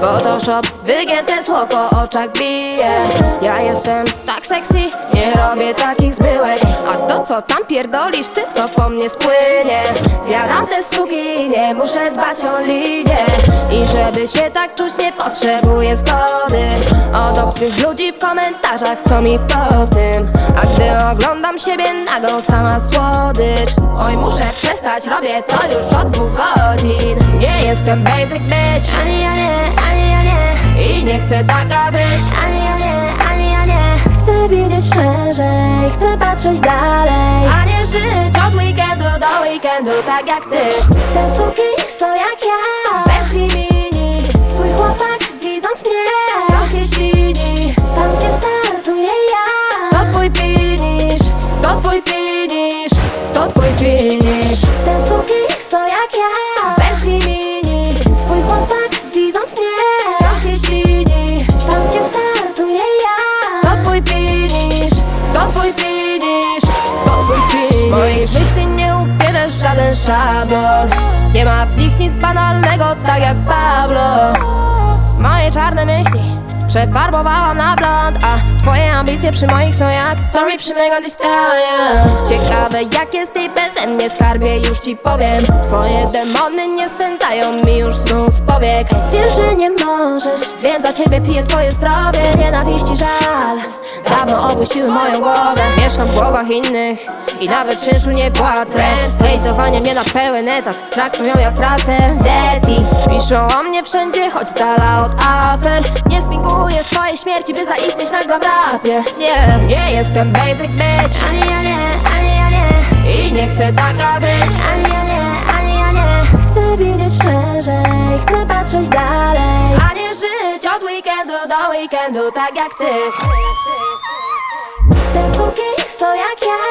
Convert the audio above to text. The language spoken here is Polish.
Photoshop, wygięte tło po oczach bije. Ja jestem tak sexy, nie robię takich zbyłek. A to co tam pierdolisz, ty to po mnie spłynie. Zjadam te suki, nie muszę dbać o linię I żeby się tak czuć, nie potrzebuję zgody. Od obcych ludzi w komentarzach, co mi po tym? A gdy oglądam siebie nagą, sama słodycz. Oj, muszę przestać, robię to już od dwóch godzin. Nie jestem basic bitch, ani ja nie, ani ja nie. I nie chcę taka być, ani ja nie, ani ja nie. Chcę widzieć szerzej, chcę patrzeć dalej. A nie żyć od weekendu do weekendu, tak jak ty. Te suki są jak ja, żaden szablon Nie ma w nich nic banalnego, tak jak Pablo. Moje czarne myśli Przefarbowałam na blond, a twoje ambicje przy moich są jak Tory przy mego Ciekawe jak jest ty beze mnie skarbie, już ci powiem. Twoje demony nie spędzają mi już snu z powiek. Wiem, że nie możesz, więc za ciebie piję twoje zdrowie. Nienawiści żal, dawno opuściły moją głowę. Mieszkam w głowach innych i nawet czynszu nie płacę. Hejtowanie mnie na pełen etat, traktują jak pracę. Daddy, piszą o mnie wszędzie, choć z dala od afer. Nie spinguję swojej śmierci, by zaistnieć w rapie. Nie, nie jestem basic bitch. Ani ja nie, ani ja nie. I nie chcę taka być. Ani ja nie, ani ja nie. Chcę widzieć szerzej, chcę patrzeć dalej. A nie żyć od weekendu do weekendu, tak jak ty クソやきゃ